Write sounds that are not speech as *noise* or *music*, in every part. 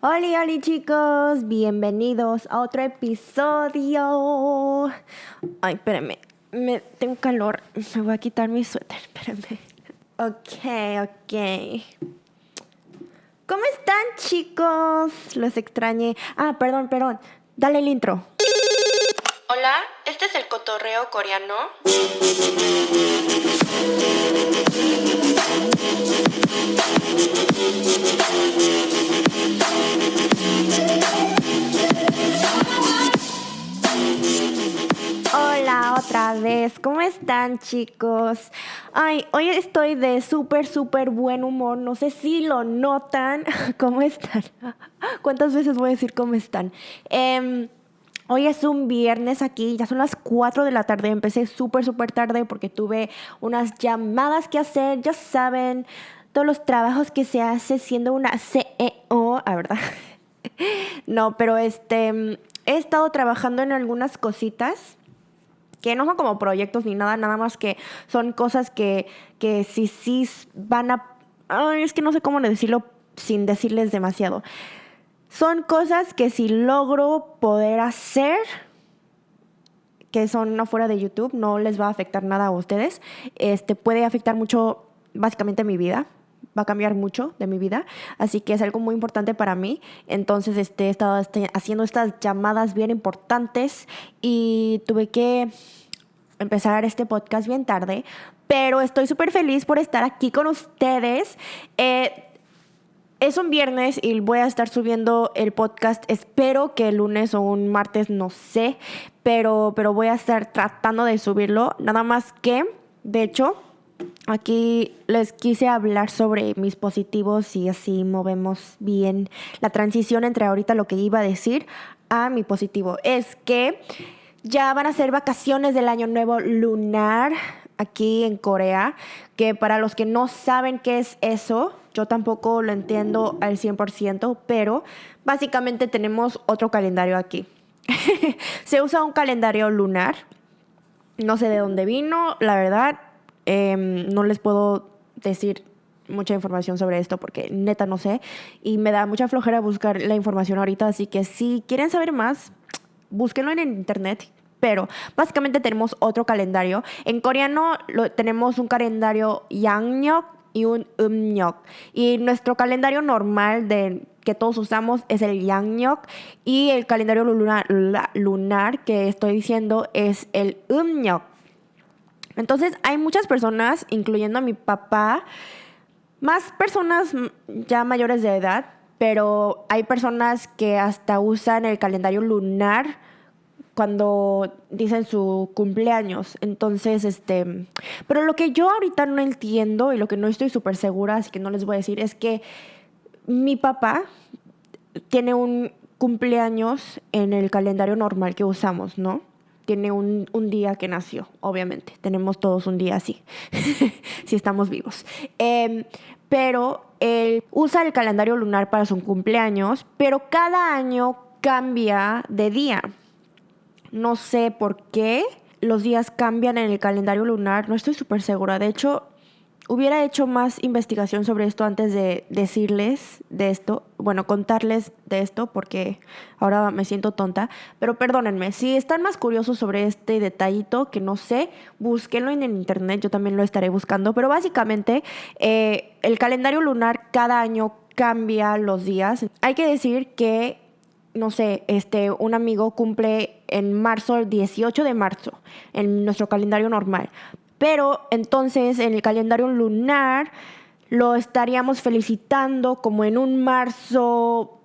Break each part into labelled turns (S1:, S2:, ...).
S1: Hola, hola chicos, bienvenidos a otro episodio. Ay, espérenme, me tengo calor, me voy a quitar mi suéter, espérenme. Ok, ok. ¿Cómo están chicos? Los extrañé. Ah, perdón, perdón. Dale el intro. Hola, este es el cotorreo coreano. Hola otra vez, ¿cómo están chicos? Ay, hoy estoy de súper, súper buen humor, no sé si lo notan, *laughs* ¿cómo están? *laughs* ¿Cuántas veces voy a decir cómo están? Em, hoy es un viernes aquí, ya son las 4 de la tarde, empecé súper, súper tarde porque tuve unas llamadas que hacer, ya saben, todos los trabajos que se hace siendo una CEO, a verdad. *laughs* no, pero este, he estado trabajando en algunas cositas que no son como proyectos ni nada, nada más que son cosas que, que sí, sí van a... Ay, es que no sé cómo decirlo sin decirles demasiado. Son cosas que si logro poder hacer, que son afuera de YouTube, no les va a afectar nada a ustedes. Este puede afectar mucho, básicamente, mi vida va a cambiar mucho de mi vida, así que es algo muy importante para mí. Entonces este, he estado este, haciendo estas llamadas bien importantes y tuve que empezar este podcast bien tarde, pero estoy súper feliz por estar aquí con ustedes. Eh, es un viernes y voy a estar subiendo el podcast. Espero que el lunes o un martes, no sé, pero, pero voy a estar tratando de subirlo. Nada más que, de hecho, Aquí les quise hablar sobre mis positivos y así movemos bien la transición entre ahorita lo que iba a decir a mi positivo. Es que ya van a ser vacaciones del año nuevo lunar aquí en Corea, que para los que no saben qué es eso, yo tampoco lo entiendo al 100%, pero básicamente tenemos otro calendario aquí. *laughs* Se usa un calendario lunar. No sé de dónde vino, la verdad, Em, no les puedo decir mucha información sobre esto porque neta no sé y me da mucha flojera buscar la información ahorita, así que si quieren saber más, búsquenlo en internet. Pero básicamente tenemos otro calendario. En coreano lo, tenemos un calendario Yangnyok y un Umnyok. Y nuestro calendario normal de que todos usamos es el Yangnyok y el calendario lunar, lunar que estoy diciendo es el Umnyok. Entonces hay muchas personas, incluyendo a mi papá, más personas ya mayores de edad, pero hay personas que hasta usan el calendario lunar cuando dicen su cumpleaños. Entonces, este, pero lo que yo ahorita no entiendo y lo que no estoy súper segura, así que no les voy a decir, es que mi papá tiene un cumpleaños en el calendario normal que usamos, ¿no? Tiene un, día que nació, obviamente. Tenemos todos un día así, *laughs* si estamos vivos. Em, pero él usa el calendario lunar para su cumpleaños, pero cada año cambia de día. No sé por qué los días cambian en el calendario lunar, no estoy súper segura. De hecho, hubiera hecho más investigación sobre esto antes de decirles de esto, bueno, contarles de esto porque ahora me siento tonta, pero perdónenme, si están más curiosos sobre este detallito que no sé, búsquenlo en el internet, yo también lo estaré buscando, pero básicamente eh, el calendario lunar cada año cambia los días. Hay que decir que no sé, este, un amigo cumple en marzo, el 18 de marzo, en nuestro calendario normal. Pero entonces en el calendario lunar lo estaríamos felicitando como en un marzo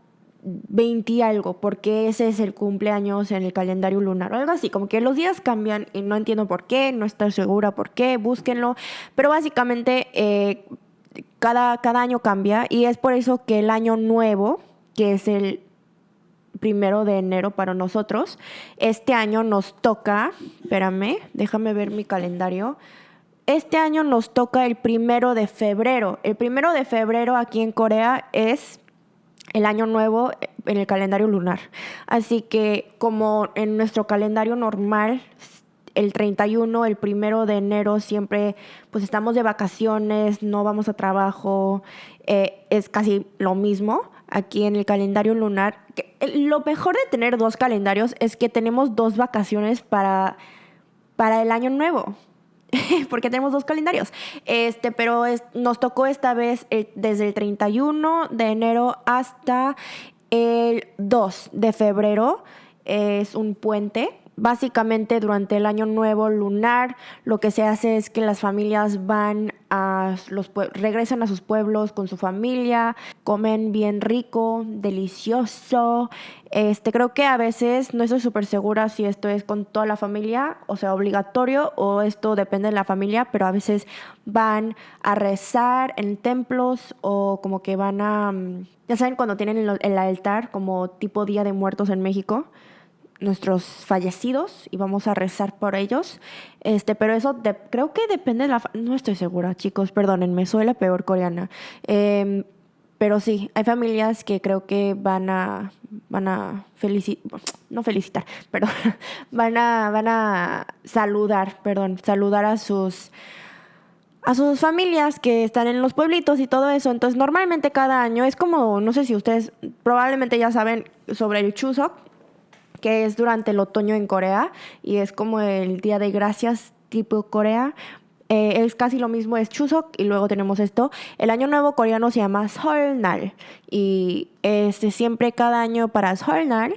S1: 20 y algo, porque ese es el cumpleaños en el calendario lunar o algo así, como que los días cambian y no entiendo por qué, no estoy segura por qué, búsquenlo, pero básicamente eh, cada, cada año cambia y es por eso que el año nuevo, que es el primero de enero para nosotros. Este año nos toca, espérame, déjame ver mi calendario. Este año nos toca el primero de febrero. El primero de febrero aquí en Corea es el año nuevo en el calendario lunar. Así que como en nuestro calendario normal, el 31, el primero de enero, siempre pues estamos de vacaciones, no vamos a trabajo, eh, es casi lo mismo. Aquí en el calendario lunar. Lo mejor de tener dos calendarios es que tenemos dos vacaciones para, para el año nuevo. *laughs* porque tenemos dos calendarios. Este, pero nos tocó esta vez desde el 31 de enero hasta el 2 de febrero. Es un puente básicamente durante el año nuevo lunar lo que se hace es que las familias van a los regresan a sus pueblos con su familia, comen bien rico, delicioso. Este, creo que a veces no estoy súper segura si esto es con toda la familia, o sea, obligatorio o esto depende de la familia, pero a veces van a rezar en templos o como que van a mm, ya saben cuando tienen el altar como tipo Día de Muertos en México nuestros fallecidos y vamos a rezar por ellos. Este, pero eso creo que depende de la... No estoy segura, chicos, perdónenme, soy la peor coreana. Em, pero sí, hay familias que creo que van a, van a felicitar, no felicitar, *laughs* perdón, van a, van a saludar, perdón, saludar a sus, a sus familias que están en los pueblitos y todo eso. Entonces, normalmente cada año es como, no sé si ustedes probablemente ya saben sobre el Chuseok, que es durante el otoño en Corea y es como el Día de Gracias tipo Corea. Eh, es casi lo mismo, es Chuseok y luego tenemos esto. El año nuevo coreano se llama Seolnal y este, siempre cada año para Seolnal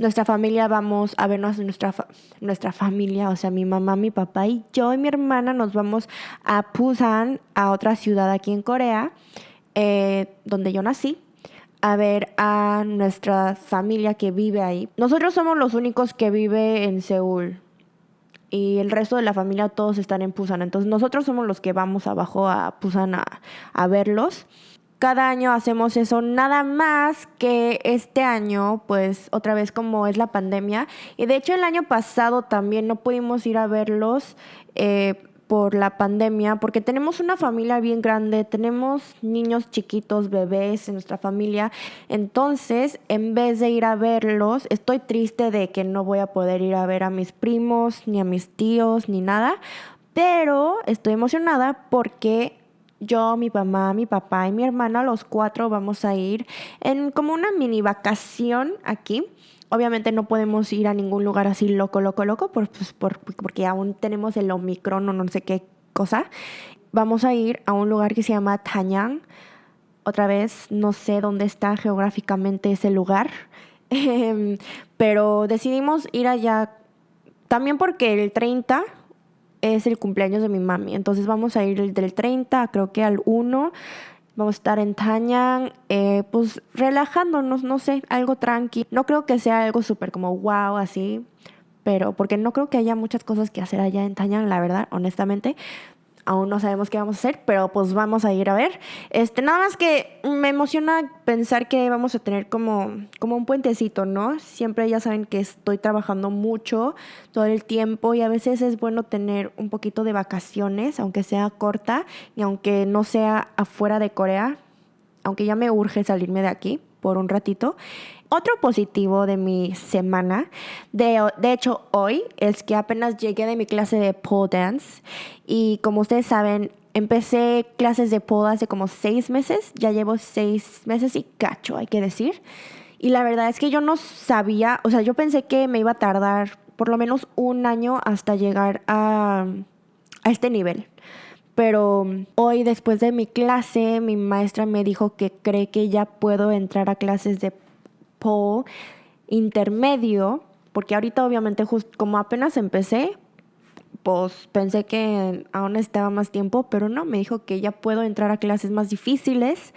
S1: nuestra familia vamos a vernos nuestra nuestra familia, o sea, mi mamá, mi papá y yo y mi hermana nos vamos a Busan, a otra ciudad aquí en Corea, eh, donde yo nací a ver a nuestra familia que vive ahí. Nosotros somos los únicos que vive en Seúl y el resto de la familia todos están en Pusan. Entonces nosotros somos los que vamos abajo a Pusan a, verlos. Cada año hacemos eso, nada más que este año, pues otra vez como es la pandemia. Y de hecho el año pasado también no pudimos ir a verlos. Eh, por la pandemia, porque tenemos una familia bien grande, tenemos niños chiquitos, bebés en nuestra familia. Entonces, en vez de ir a verlos, estoy triste de que no voy a poder ir a ver a mis primos, ni a mis tíos, ni nada. Pero estoy emocionada porque yo, mi mamá, mi papá y mi hermana, los cuatro vamos a ir en como una mini vacación aquí Obviamente no podemos ir a ningún lugar así loco, loco, loco, pues, porque aún tenemos el Omicron o no sé qué cosa. Vamos a ir a un lugar que se llama Tanyang. Otra vez, no sé dónde está geográficamente ese lugar, *laughs* em, pero decidimos ir allá también porque el 30 es el cumpleaños de mi mami. Entonces vamos a ir del 30, creo que al 1 Vamos a estar en Tañan, eh, pues relajándonos, no sé, algo tranqui. No creo que sea algo súper como wow, así, pero porque no creo que haya muchas cosas que hacer allá en Tañan, la verdad, honestamente aún no sabemos qué vamos a hacer, pero pues vamos a ir a ver. Este, nada más que me emociona pensar que vamos a tener como, como un puentecito, ¿no? Siempre ya saben que estoy trabajando mucho todo el tiempo y a veces es bueno tener un poquito de vacaciones, aunque sea corta y aunque no sea afuera de Corea, aunque ya me urge salirme de aquí por un ratito. Otro positivo de mi semana, de, de, hecho hoy, es que apenas llegué de mi clase de pole dance y como ustedes saben, empecé clases de pole hace como seis meses, ya llevo seis meses y cacho, hay que decir. Y la verdad es que yo no sabía, o sea, yo pensé que me iba a tardar por lo menos un año hasta llegar a, a este nivel. Pero hoy después de mi clase, mi maestra me dijo que cree que ya puedo entrar a clases de intermedio, porque ahorita obviamente como apenas empecé, pues pensé que aún necesitaba más tiempo, pero no, me dijo que ya puedo entrar a clases más difíciles.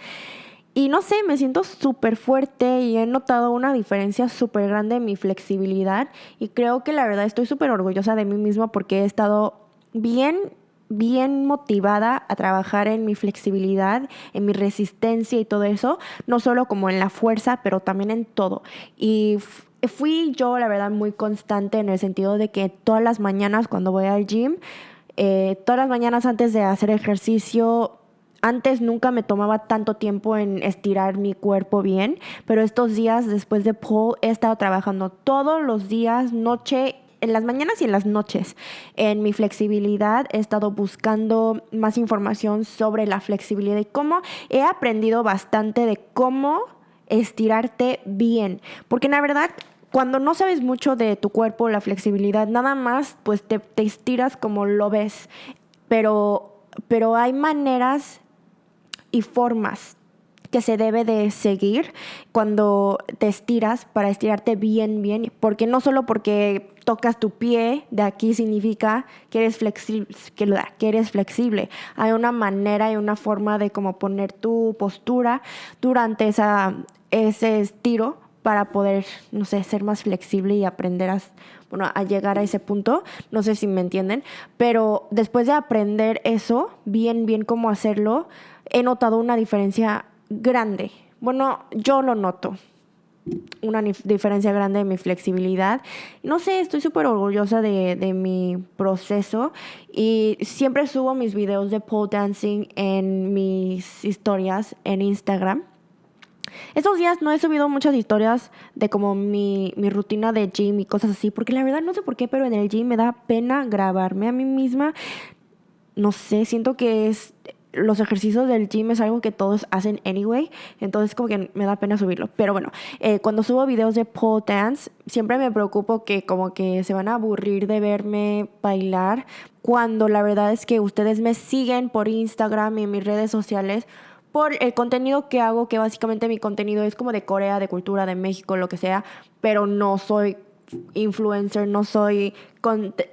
S1: Y no sé, me siento súper fuerte y he notado una diferencia súper grande en mi flexibilidad y creo que la verdad estoy súper orgullosa de mí misma porque he estado bien bien motivada a trabajar en mi flexibilidad, en mi resistencia y todo eso, no solo como en la fuerza, pero también en todo. Y fui yo, la verdad, muy constante en el sentido de que todas las mañanas cuando voy al gym, eh, todas las mañanas antes de hacer ejercicio, antes nunca me tomaba tanto tiempo en estirar mi cuerpo bien, pero estos días después de Paul he estado trabajando todos los días, noche en las mañanas y en las noches. En mi flexibilidad he estado buscando más información sobre la flexibilidad y cómo he aprendido bastante de cómo estirarte bien. Porque la verdad, cuando no sabes mucho de tu cuerpo, la flexibilidad, nada más, pues te, estiras como lo ves. Pero, pero hay maneras y formas que se debe de seguir cuando te estiras para estirarte bien, bien, porque no solo porque tocas tu pie de aquí significa que eres flexible, que, eres flexible. Hay una manera y una forma de cómo poner tu postura durante esa, ese estiro para poder, no sé, ser más flexible y aprender a, bueno, a llegar a ese punto. No sé si me entienden, pero después de aprender eso, bien, bien cómo hacerlo, he notado una diferencia grande. Bueno, yo lo noto. Una diferencia grande de mi flexibilidad. No sé, estoy súper orgullosa de, de, mi proceso y siempre subo mis videos de pole dancing en mis historias en Instagram. Estos días no he subido muchas historias de como mi, mi, rutina de gym y cosas así, porque la verdad no sé por qué, pero en el gym me da pena grabarme a mí misma. No sé, siento que es los ejercicios del gym es algo que todos hacen anyway, entonces como que me da pena subirlo. Pero bueno, eh, cuando subo videos de pole dance, siempre me preocupo que como que se van a aburrir de verme bailar, cuando la verdad es que ustedes me siguen por Instagram y en mis redes sociales por el contenido que hago, que básicamente mi contenido es como de Corea, de cultura, de México, lo que sea, pero no soy influencer, no soy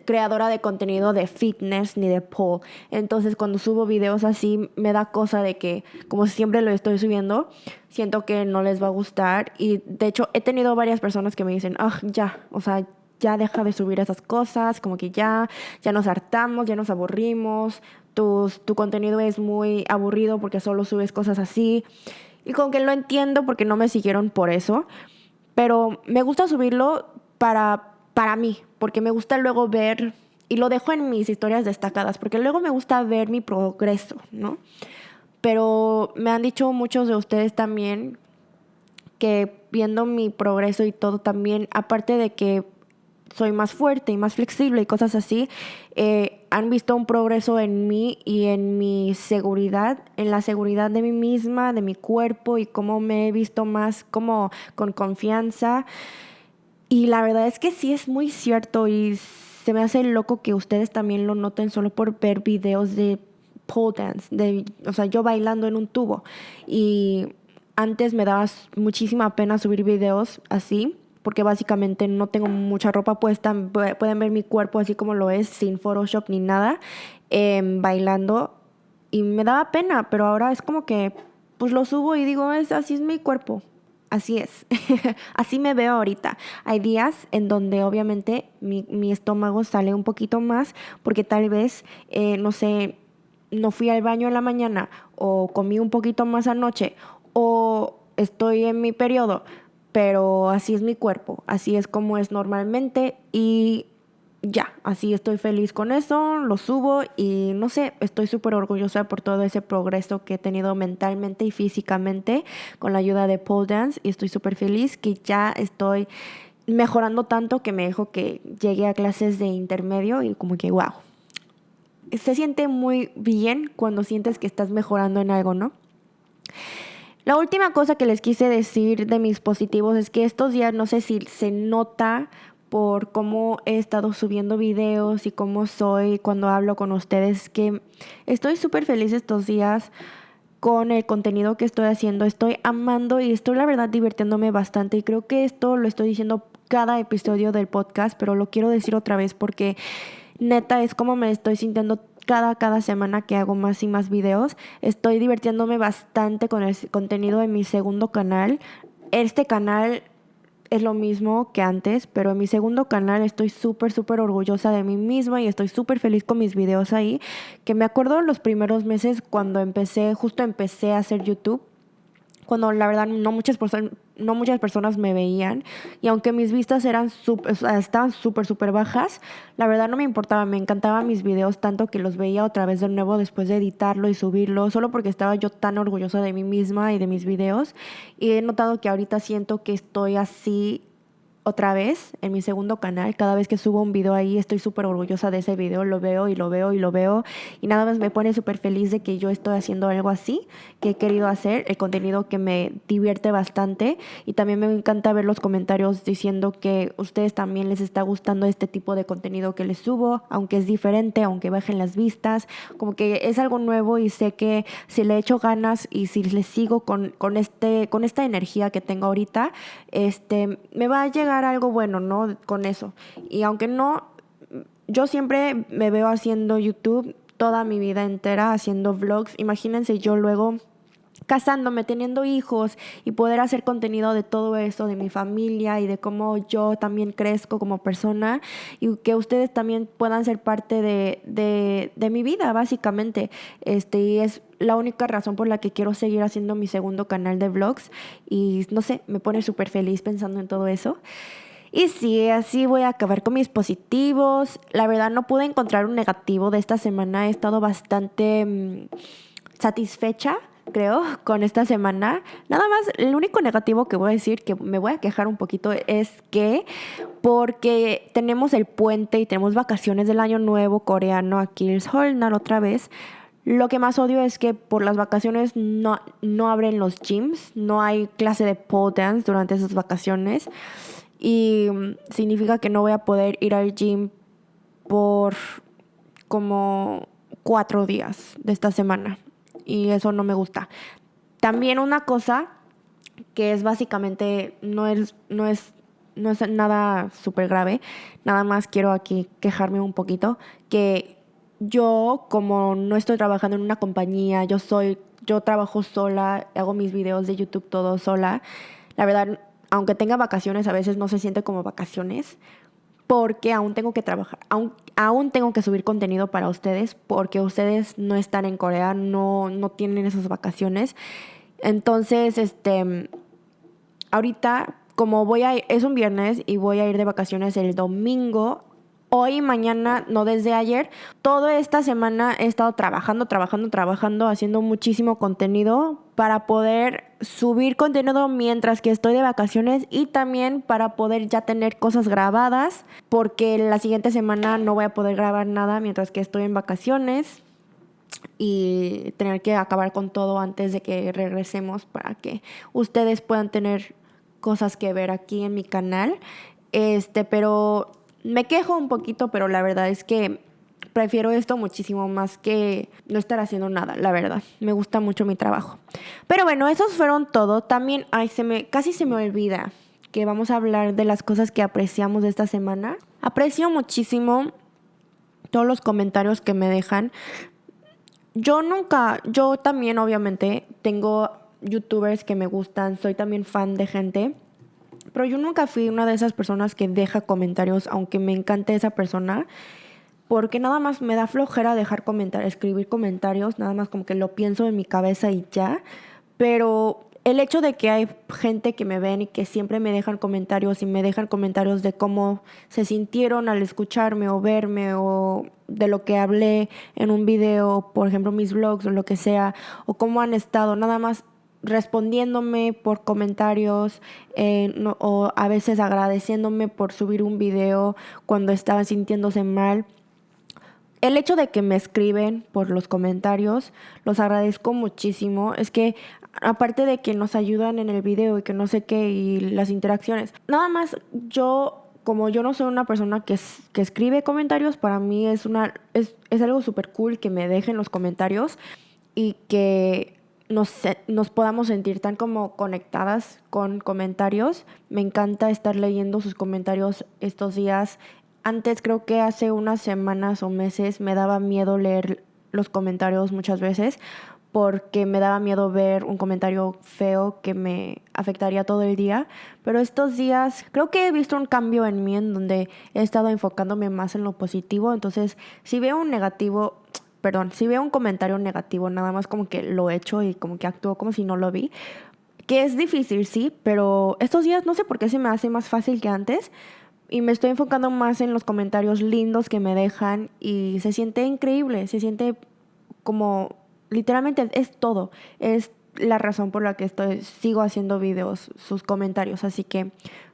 S1: creadora de contenido de fitness ni de pole. Entonces cuando subo videos así me da cosa de que como siempre lo estoy subiendo, siento que no les va a gustar y de hecho he tenido varias personas que me dicen, ah, ya, o sea, ya deja de subir esas cosas, como que ya, ya nos hartamos, ya nos aburrimos, tu, tu contenido es muy aburrido porque solo subes cosas así. Y como que lo entiendo porque no me siguieron por eso. Pero me gusta subirlo para, para mí, porque me gusta luego ver, y lo dejo en mis historias destacadas, porque luego me gusta ver mi progreso, ¿no? Pero me han dicho muchos de ustedes también que viendo mi progreso y todo también, aparte de que soy más fuerte y más flexible y cosas así, eh, han visto un progreso en mí y en mi seguridad, en la seguridad de mí misma, de mi cuerpo y cómo me he visto más como con confianza. Y la verdad es que sí es muy cierto y se me hace loco que ustedes también lo noten solo por ver videos de pole dance, de, o sea, yo bailando en un tubo. Y antes me daba muchísima pena subir videos así, porque básicamente no tengo mucha ropa puesta, pueden ver mi cuerpo así como lo es, sin Photoshop ni nada, em, bailando. Y me daba pena, pero ahora es como que, pues lo subo y digo, es, así es mi cuerpo, Así es, *laughs* así me veo ahorita. Hay días en donde obviamente mi, estómago sale un poquito más porque tal vez, eh, no sé, no fui al baño en la mañana o comí un poquito más anoche o estoy en mi periodo, pero así es mi cuerpo, así es como es normalmente y ya, así estoy feliz con eso, lo subo y no sé, estoy súper orgullosa por todo ese progreso que he tenido mentalmente y físicamente con la ayuda de pole dance y estoy súper feliz que ya estoy mejorando tanto que me dejo que llegue a clases de intermedio y como que wow. Se siente muy bien cuando sientes que estás mejorando en algo, ¿no? La última cosa que les quise decir de mis positivos es que estos días no sé si se nota por cómo he estado subiendo videos y cómo soy cuando hablo con ustedes, que estoy súper feliz estos días con el contenido que estoy haciendo. Estoy amando y estoy la verdad divirtiéndome bastante y creo que esto lo estoy diciendo cada episodio del podcast, pero lo quiero decir otra vez porque neta es como me estoy sintiendo cada, cada semana que hago más y más videos. Estoy divirtiéndome bastante con el contenido de mi segundo canal. Este canal es lo mismo que antes, pero en mi segundo canal estoy súper, súper orgullosa de mí misma y estoy súper feliz con mis videos ahí, que me acuerdo los primeros meses cuando empecé, justo empecé a hacer YouTube cuando la verdad no muchas, no muchas personas me veían y aunque mis vistas eran estaban súper, súper bajas, la verdad no me importaba, me encantaban mis videos tanto que los veía otra vez de nuevo después de editarlo y subirlo, solo porque estaba yo tan orgullosa de mí misma y de mis videos y he notado que ahorita siento que estoy así otra vez en mi segundo canal. Cada vez que subo un video ahí estoy súper orgullosa de ese video, lo veo y lo veo y lo veo. Y nada más me pone súper feliz de que yo estoy haciendo algo así que he querido hacer, el contenido que me divierte bastante. Y también me encanta ver los comentarios diciendo que ustedes también les está gustando este tipo de contenido que les subo, aunque es diferente, aunque bajen las vistas, como que es algo nuevo y sé que si le echo ganas y si les sigo con, con, este, con esta energía que tengo ahorita, este, me va a llegar algo bueno, ¿no? Con eso. Y aunque no, yo siempre me veo haciendo YouTube toda mi vida entera, haciendo vlogs. Imagínense yo luego casándome, teniendo hijos y poder hacer contenido de todo eso, de mi familia y de cómo yo también crezco como persona y que ustedes también puedan ser parte de, de, de mi vida, básicamente. Este, y es la única razón por la que quiero seguir haciendo mi segundo canal de vlogs y no sé, me pone súper feliz pensando en todo eso. Y sí, así voy a acabar con mis positivos. La verdad no pude encontrar un negativo de esta semana. He estado bastante mm, satisfecha, creo, con esta semana. Nada más, el único negativo que voy a decir, que me voy a quejar un poquito, es que porque tenemos el puente y tenemos vacaciones del año nuevo coreano aquí Solnar otra vez. Lo que más odio es que por las vacaciones no, no abren los gyms, no hay clase de pole dance durante esas vacaciones y mm, significa que no voy a poder ir al gym por como cuatro días de esta semana y eso no me gusta. También una cosa que es básicamente, no es, no es, no es nada súper grave, nada más quiero aquí quejarme un poquito, que yo como no estoy trabajando en una compañía, yo soy, yo trabajo sola, hago mis videos de YouTube todo sola. La verdad, aunque tenga vacaciones, a veces no se siente como vacaciones porque aún tengo que trabajar, aún, aún tengo que subir contenido para ustedes porque ustedes no están en Corea, no, no tienen esas vacaciones. Entonces, este, ahorita como voy a, es un viernes y voy a ir de vacaciones el domingo, hoy, mañana, no desde ayer. Toda esta semana he estado trabajando, trabajando, trabajando, haciendo muchísimo contenido para poder subir contenido mientras que estoy de vacaciones y también para poder ya tener cosas grabadas porque la siguiente semana no voy a poder grabar nada mientras que estoy en vacaciones y tener que acabar con todo antes de que regresemos para que ustedes puedan tener cosas que ver aquí en mi canal. Este, pero me quejo un poquito, pero la verdad es que prefiero esto muchísimo más que no estar haciendo nada, la verdad. Me gusta mucho mi trabajo. Pero bueno, esos fueron todo. También, ay, se me, casi se me olvida que vamos a hablar de las cosas que apreciamos de esta semana. Aprecio muchísimo todos los comentarios que me dejan. Yo nunca, yo también obviamente tengo youtubers que me gustan, soy también fan de gente pero yo nunca fui una de esas personas que deja comentarios, aunque me encante esa persona, porque nada más me da flojera dejar comentarios, escribir comentarios, nada más como que lo pienso en mi cabeza y ya. Pero el hecho de que hay gente que me ven y que siempre me dejan comentarios y me dejan comentarios de cómo se sintieron al escucharme o verme o de lo que hablé en un video, por ejemplo mis vlogs o lo que sea, o cómo han estado, nada más respondiéndome por comentarios eh, o a veces agradeciéndome por subir un video cuando estaban sintiéndose mal. El hecho de que me escriben por los comentarios, los agradezco muchísimo. Es que aparte de que nos ayudan en el video y que no sé qué y las interacciones, nada más yo como yo no soy una persona que, que escribe comentarios, para mí es, una, es, es algo súper cool que me dejen los comentarios y que nos, nos podamos sentir tan como conectadas con comentarios. Me encanta estar leyendo sus comentarios estos días. Antes creo que hace unas semanas o meses me daba miedo leer los comentarios muchas veces porque me daba miedo ver un comentario feo que me afectaría todo el día. Pero estos días creo que he visto un cambio en mí en donde he estado enfocándome más en lo positivo. Entonces, si veo un negativo, perdón, si veo un comentario negativo, nada más como que lo echo y como que actúo como si no lo vi. Que es difícil, sí, pero estos días no sé por qué se me hace más fácil que antes. Y me estoy enfocando más en los comentarios lindos que me dejan y se siente increíble, se siente como literalmente es todo. Es la razón por la que estoy, sigo haciendo videos, sus comentarios. Así que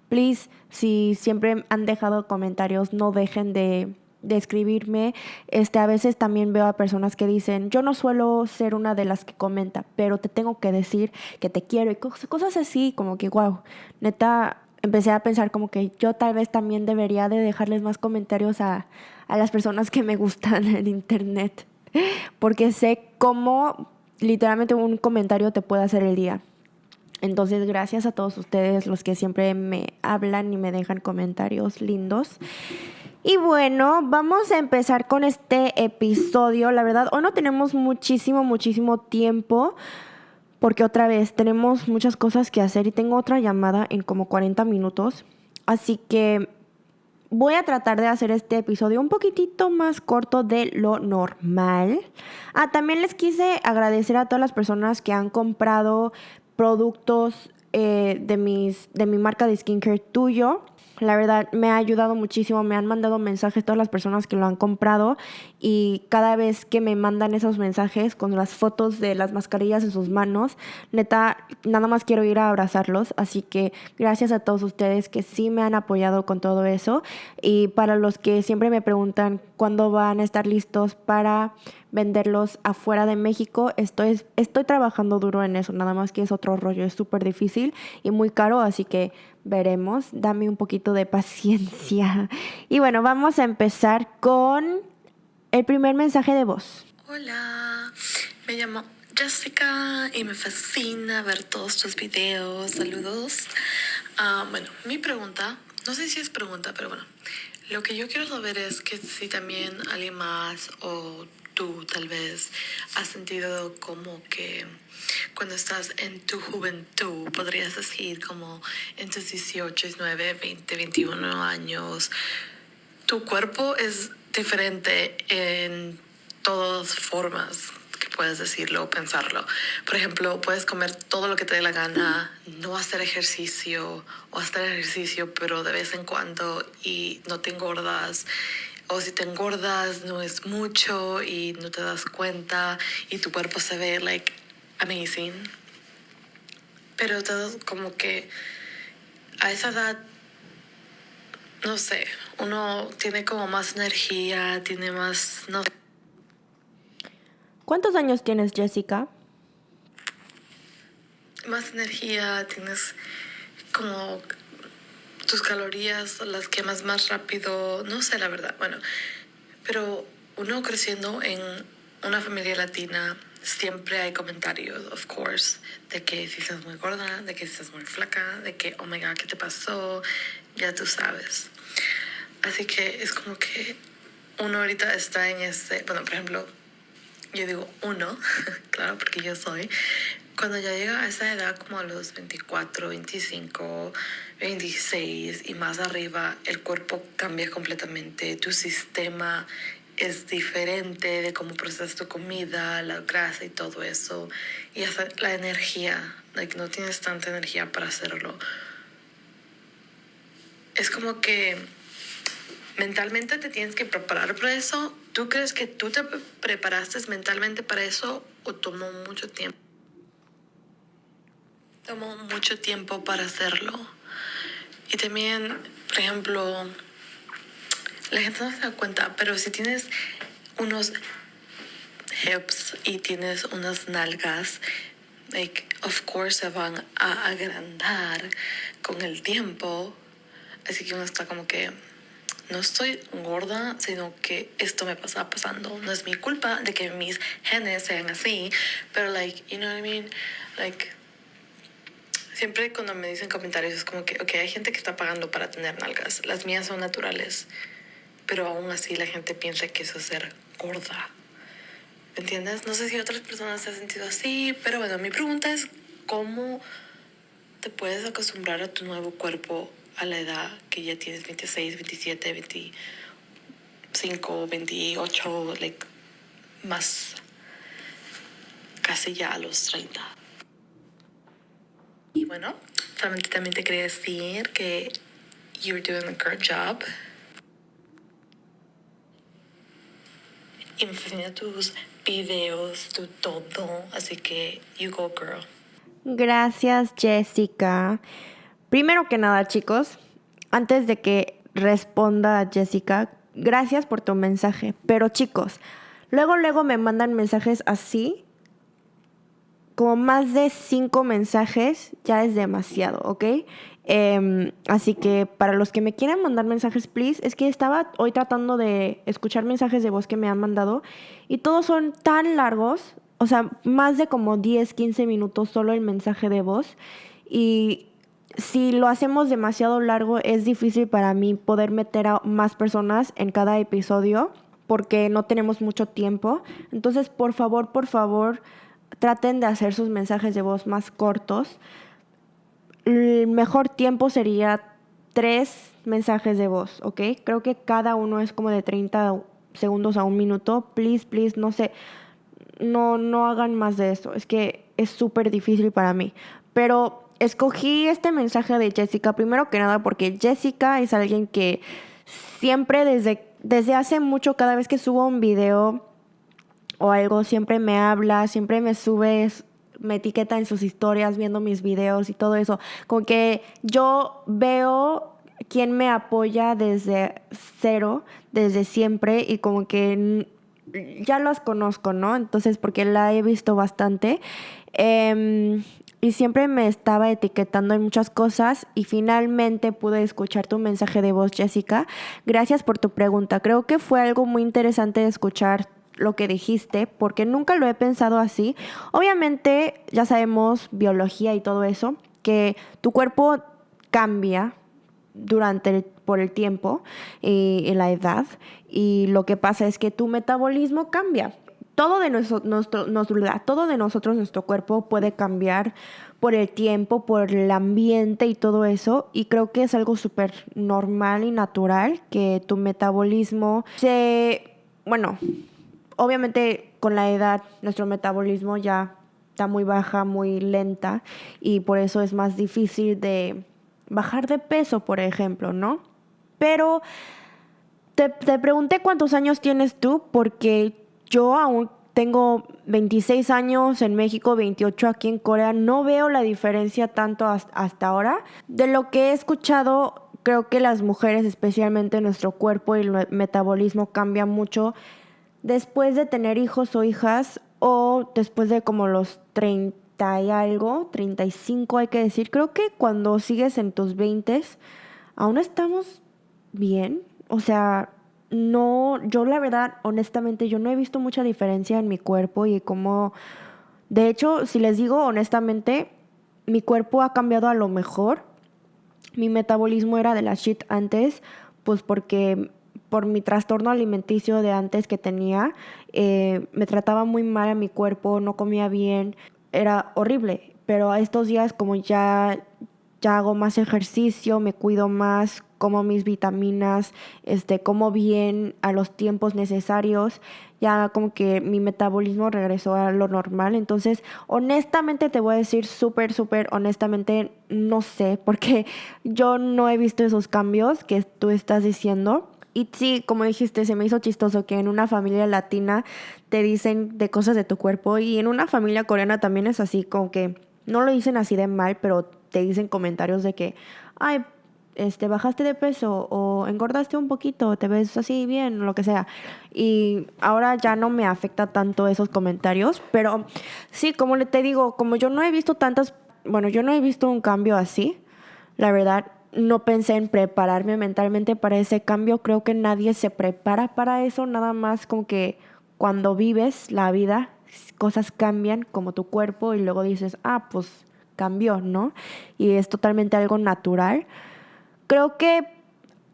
S1: please, si siempre han dejado comentarios, no dejen de, de escribirme. Este, a veces también veo a personas que dicen, yo no suelo ser una de las que comenta, pero te tengo que decir que te quiero y cosas así, como que, wow, neta, empecé a pensar como que yo tal vez también debería de dejarles más comentarios a, a las personas que me gustan en internet, porque sé cómo literalmente un comentario te puede hacer el día. Entonces, gracias a todos ustedes los que siempre me hablan y me dejan comentarios lindos. Y bueno, vamos a empezar con este episodio. La verdad, hoy no tenemos muchísimo, muchísimo tiempo. Porque otra vez tenemos muchas cosas que hacer y tengo otra llamada en como 40 minutos. Así que voy a tratar de hacer este episodio un poquitito más corto de lo normal. Ah, también les quise agradecer a todas las personas que han comprado productos eh, de, mis, de mi marca de skincare tuyo. La verdad me ha ayudado muchísimo, me han mandado mensajes todas las personas que lo han comprado y cada vez que me mandan esos mensajes con las fotos de las mascarillas en sus manos, neta, nada más quiero ir a abrazarlos, así que gracias a todos ustedes que sí me han apoyado con todo eso. Y para los que siempre me preguntan cuándo van a estar listos para venderlos afuera de México. Estoy, estoy trabajando duro en eso, nada más que es otro rollo, es súper difícil y muy caro, así que veremos. Dame un poquito de *laughs* paciencia. Y bueno, vamos a empezar con el primer mensaje de voz.
S2: Hola, me llamo Jessica y me fascina ver todos tus videos. Saludos. Ah, bueno, mi pregunta, no sé si es pregunta, pero bueno, lo que yo quiero saber es que si también alguien más o tú tal vez has sentido como que cuando estás en tu juventud, podrías decir como en tus 18, 19, 20, 21 años, tu cuerpo es diferente en todas formas que puedes decirlo pensarlo. Por ejemplo, puedes comer todo lo que te dé la gana, no hacer ejercicio o hacer ejercicio, pero de vez en cuando y no te engordas o si te engordas no es mucho y no te das cuenta y tu cuerpo se ve like amazing. Pero todo como que a esa edad, no sé, uno tiene como más energía, tiene más, no
S1: ¿Cuántos años tienes, Jessica?
S2: Más energía, tienes como tus calorías las quemas más rápido, no sé la verdad, bueno, pero uno creciendo en una familia latina, siempre hay comentarios, of course, de que si estás muy gorda, de que si estás muy flaca, de que, oh my god, ¿qué te pasó? Ya tú sabes. Así que es como que uno ahorita está en ese, bueno, por ejemplo, yo digo uno, *laughs* claro, porque yo soy, cuando ya llega a esa edad como a los 24, 25, 26 y más arriba, el cuerpo cambia completamente, tu sistema es diferente de cómo procesas tu comida, la grasa y todo eso. Y hasta la energía, like, no tienes tanta energía para hacerlo. Es como que mentalmente te tienes que preparar para eso. ¿Tú crees que tú te preparaste mentalmente para eso o tomó mucho tiempo? Tomó mucho tiempo para hacerlo. Y también, por ejemplo, la gente no se da cuenta, pero si tienes unos hips y tienes unas nalgas, like, of course se van a agrandar con el tiempo. Así que uno está como que no estoy gorda, sino que esto me pasa pasando. No es mi culpa de que mis genes sean así, pero like, you know what I mean? Like siempre cuando me dicen comentarios es como que, ok, hay gente que está pagando para tener nalgas. Las mías son naturales. Pero aún así la gente piensa que eso es ser gorda. ¿Me entiendes? No sé si otras personas se han sentido así, pero bueno, mi pregunta es, ¿cómo te puedes acostumbrar a tu nuevo cuerpo a la edad que ya tienes 26, 27, 25, 28, like, más casi ya a los 30? Y bueno, solamente también te quería decir que you're doing a great job. Y tus videos, tu todo. Así que you go, girl.
S1: Gracias, Jessica. Primero que nada, chicos, antes de que responda Jessica, gracias por tu mensaje. Pero chicos, luego, luego me mandan mensajes así. Como más de cinco mensajes ya es demasiado, ¿ok? Em, así que para los que me quieran mandar mensajes, please, es que estaba hoy tratando de escuchar mensajes de voz que me han mandado y todos son tan largos, o sea, más de como 10, 15 minutos solo el mensaje de voz. Y si lo hacemos demasiado largo, es difícil para mí poder meter a más personas en cada episodio porque no tenemos mucho tiempo. Entonces, por favor, por favor, traten de hacer sus mensajes de voz más cortos el mejor tiempo sería tres mensajes de voz, ¿ok? Creo que cada uno es como de 30 segundos a un minuto. Please, please, no sé, no, no hagan más de eso. Es que es súper difícil para mí. Pero escogí este mensaje de Jessica, primero que nada, porque Jessica es alguien que siempre desde, desde hace mucho, cada vez que subo un video o algo, siempre me habla, siempre me sube me etiqueta en sus historias viendo mis videos y todo eso. Como que yo veo quién me apoya desde cero, desde siempre y como que ya las conozco, ¿no? Entonces, porque la he visto bastante. Em, y siempre me estaba etiquetando en muchas cosas y finalmente pude escuchar tu mensaje de voz, Jessica. Gracias por tu pregunta. Creo que fue algo muy interesante escuchar lo que dijiste, porque nunca lo he pensado así. Obviamente, ya sabemos biología y todo eso, que tu cuerpo cambia durante el, por el tiempo y, la edad y lo que pasa es que tu metabolismo cambia. Todo de, nuestro, nuestro, todo de nosotros, nuestro cuerpo puede cambiar por el tiempo, por el ambiente y todo eso. Y creo que es algo súper normal y natural que tu metabolismo se, bueno, obviamente con la edad nuestro metabolismo ya está muy baja, muy lenta y por eso es más difícil de bajar de peso, por ejemplo, ¿no? Pero te, pregunté cuántos años tienes tú porque yo aún tengo 26 años en México, 28 aquí en Corea. No veo la diferencia tanto hasta ahora. De lo que he escuchado, creo que las mujeres, especialmente nuestro cuerpo y el metabolismo cambia mucho después de tener hijos o hijas o después de como los 30 y algo, 35 hay que decir, creo que cuando sigues en tus 20 aún estamos bien, o sea, no, yo la verdad, honestamente, yo no he visto mucha diferencia en mi cuerpo y como, de hecho, si les digo honestamente, mi cuerpo ha cambiado a lo mejor. Mi metabolismo era de la shit antes, pues porque por mi trastorno alimenticio de antes que tenía, eh, me trataba muy mal a mi cuerpo, no comía bien, era horrible. Pero a estos días como ya, ya hago más ejercicio, me cuido más, como mis vitaminas, este, como bien a los tiempos necesarios, ya como que mi metabolismo regresó a lo normal. Entonces, honestamente te voy a decir súper, súper honestamente, no sé, porque *laughs* yo no he visto esos cambios que tú estás diciendo. Y sí, como dijiste, se me hizo chistoso que en una familia latina te dicen de cosas de tu cuerpo y en una familia coreana también es así, como que no lo dicen así de mal, pero te dicen comentarios de que, ay, este, bajaste de peso o engordaste un poquito, te ves así bien, lo que sea. Y ahora ya no me afecta tanto esos comentarios, pero sí, como te digo, como yo no he visto tantas, bueno, yo no he visto un cambio así, la verdad, no pensé en prepararme mentalmente para ese cambio. Creo que nadie se prepara para eso, nada más como que cuando vives la vida, cosas cambian como tu cuerpo y luego dices, ah, pues cambió, ¿no? Y es totalmente algo natural. Creo que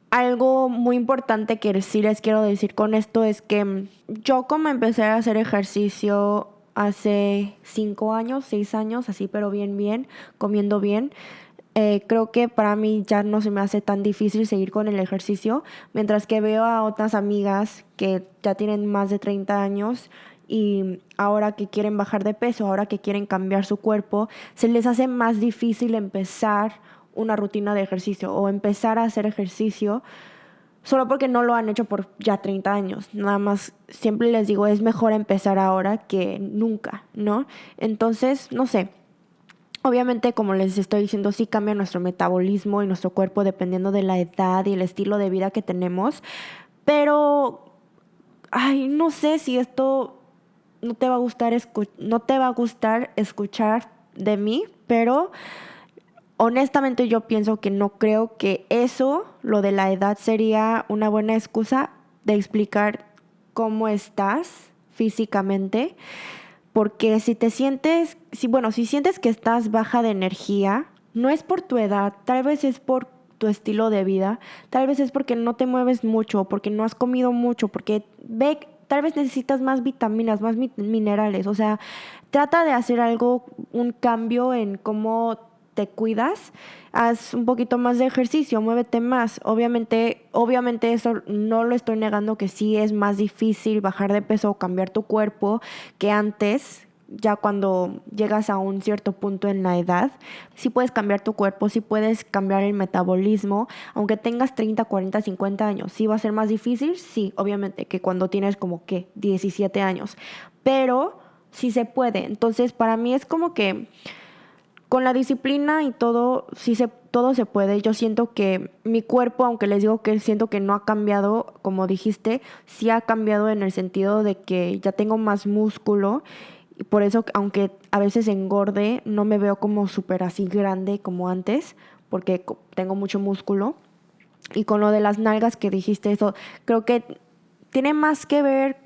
S1: algo muy importante que sí les quiero decir con esto es que yo como empecé a hacer ejercicio hace cinco años, seis años, así pero bien, bien, comiendo bien, eh, creo que para mí ya no se me hace tan difícil seguir con el ejercicio, mientras que veo a otras amigas que ya tienen más de 30 años y ahora que quieren bajar de peso, ahora que quieren cambiar su cuerpo, se les hace más difícil empezar una rutina de ejercicio o empezar a hacer ejercicio solo porque no lo han hecho por ya 30 años. Nada más, siempre les digo, es mejor empezar ahora que nunca, ¿no? Entonces, no sé, Obviamente, como les estoy diciendo, sí cambia nuestro metabolismo y nuestro cuerpo dependiendo de la edad y el estilo de vida que tenemos. Pero, ay, no sé si esto no te va a gustar, no te va a gustar escuchar de mí, pero honestamente yo pienso que no creo que eso, lo de la edad, sería una buena excusa de explicar cómo estás físicamente. Porque si te sientes, si, bueno, si sientes que estás baja de energía, no es por tu edad, tal vez es por tu estilo de vida, tal vez es porque no te mueves mucho, porque no has comido mucho, porque ve, tal vez necesitas más vitaminas, más minerales, o sea, trata de hacer algo, un cambio en cómo te cuidas, haz un poquito más de ejercicio, muévete más. Obviamente, obviamente eso no lo estoy negando que sí es más difícil bajar de peso o cambiar tu cuerpo que antes, ya cuando llegas a un cierto punto en la edad, sí puedes cambiar tu cuerpo, sí puedes cambiar el metabolismo, aunque tengas 30, 40, 50 años. ¿Sí va a ser más difícil? Sí, obviamente, que cuando tienes como que 17 años, pero sí se puede. Entonces, para mí es como que con la disciplina y todo, sí se, todo se puede. Yo siento que mi cuerpo, aunque les digo que siento que no ha cambiado, como dijiste, sí ha cambiado en el sentido de que ya tengo más músculo. Y por eso, aunque a veces engorde, no me veo como súper así grande como antes, porque tengo mucho músculo. Y con lo de las nalgas que dijiste, eso creo que tiene más que ver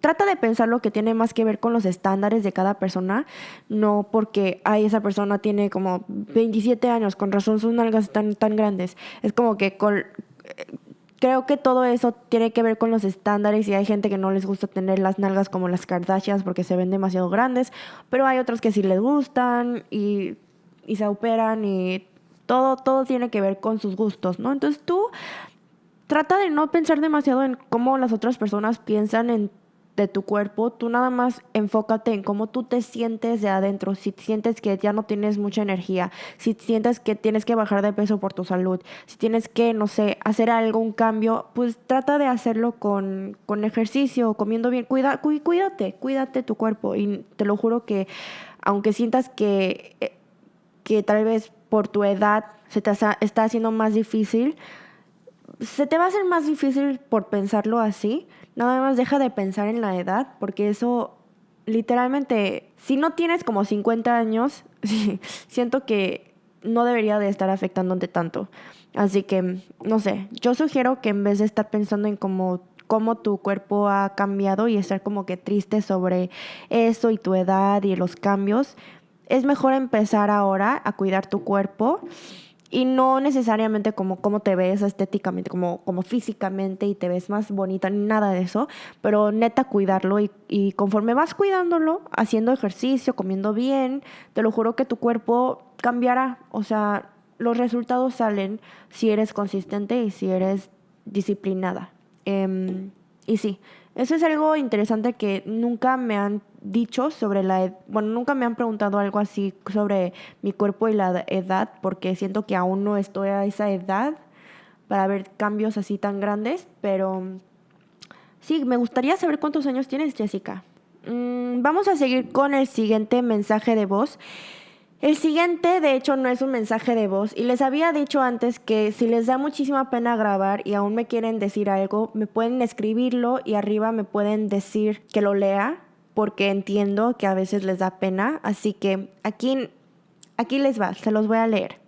S1: trata de pensar lo que tiene más que ver con los estándares de cada persona, no porque, ay, esa persona tiene como 27 años, con razón sus nalgas están tan grandes. Es como que con, creo que todo eso tiene que ver con los estándares y hay gente que no les gusta tener las nalgas como las Kardashians porque se ven demasiado grandes, pero hay otros que sí les gustan y, y se operan y todo, todo tiene que ver con sus gustos, ¿no? Entonces tú trata de no pensar demasiado en cómo las otras personas piensan en de tu cuerpo, tú nada más enfócate en cómo tú te sientes de adentro, si sientes que ya no tienes mucha energía, si sientes que tienes que bajar de peso por tu salud, si tienes que, no sé, hacer algún cambio, pues trata de hacerlo con, con ejercicio, comiendo bien, Cuida, cuídate, cuídate tu cuerpo. Y te lo juro que aunque sientas que, eh, que tal vez por tu edad se te está haciendo más difícil, se te va a hacer más difícil por pensarlo así, Nada más deja de pensar en la edad, porque eso literalmente, si no tienes como 50 años, *laughs* siento que no debería de estar afectándote tanto. Así que, no sé, yo sugiero que en vez de estar pensando en cómo, cómo tu cuerpo ha cambiado y estar como que triste sobre eso y tu edad y los cambios, es mejor empezar ahora a cuidar tu cuerpo y no necesariamente como cómo te ves estéticamente, como, como físicamente y te ves más bonita, ni nada de eso, pero neta cuidarlo y, y conforme vas cuidándolo, haciendo ejercicio, comiendo bien, te lo juro que tu cuerpo cambiará. O sea, los resultados salen si eres consistente y si eres disciplinada. Em, y sí, eso es algo interesante que nunca me han dicho sobre la bueno, nunca me han preguntado algo así sobre mi cuerpo y la edad, porque siento que aún no estoy a esa edad para ver cambios así tan grandes, pero sí, me gustaría saber cuántos años tienes, Jessica. Mm, vamos a seguir con el siguiente mensaje de voz. El siguiente, de hecho, no es un mensaje de voz y les había dicho antes que si les da muchísima pena grabar y aún me quieren decir algo, me pueden escribirlo y arriba me pueden decir que lo lea porque entiendo que a veces les da pena, así que aquí, aquí les va, se los voy a leer.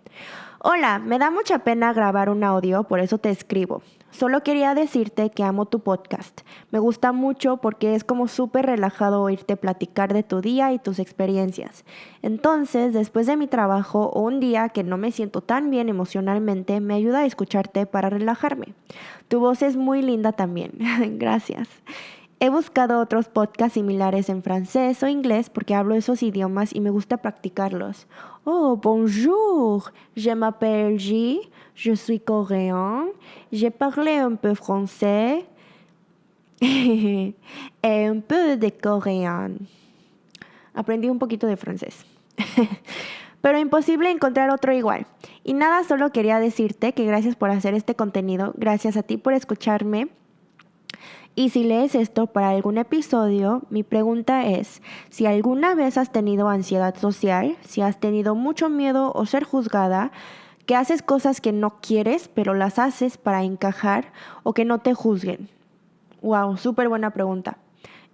S1: Hola, me da mucha pena grabar un audio, por eso te escribo. Solo quería decirte que amo tu podcast. Me gusta mucho porque es como súper relajado oírte platicar de tu día y tus experiencias. Entonces, después de mi trabajo o un día que no me siento tan bien emocionalmente, me ayuda a escucharte para relajarme. Tu voz es muy linda también. *laughs* Gracias. He buscado otros podcasts similares en francés o inglés porque hablo esos idiomas y me gusta practicarlos. Oh, bonjour, je m'appelle G, je suis coréen, j'ai parlé un peu français *laughs* et un peu de coréen. Aprendí un poquito de francés. *laughs* Pero imposible encontrar otro igual. Y nada, solo quería decirte que gracias por hacer este contenido, gracias a ti por escucharme Y si lees esto para algún episodio, mi pregunta es, si alguna vez has tenido ansiedad social, si has tenido mucho miedo o ser juzgada, que haces cosas que no quieres, pero las haces para encajar o que no te juzguen. Wow, súper buena pregunta.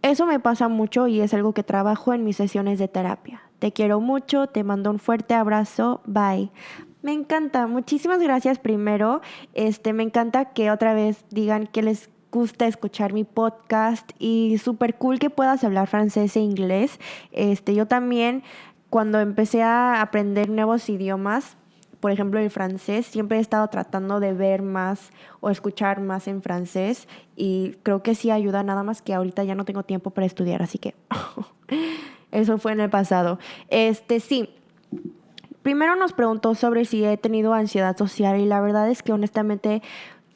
S1: Eso me pasa mucho y es algo que trabajo en mis sesiones de terapia. Te quiero mucho, te mando un fuerte abrazo, bye. Me encanta, muchísimas gracias primero. Este, me encanta que otra vez digan que les gusta escuchar mi podcast y súper cool que puedas hablar francés e inglés. Este, yo también cuando empecé a aprender nuevos idiomas, por ejemplo, el francés, siempre he estado tratando de ver más o escuchar más en francés y creo que sí ayuda nada más que ahorita ya no tengo tiempo para estudiar, así que *laughs* eso fue en el pasado. Este sí. Primero nos preguntó sobre si he tenido ansiedad social y la verdad es que honestamente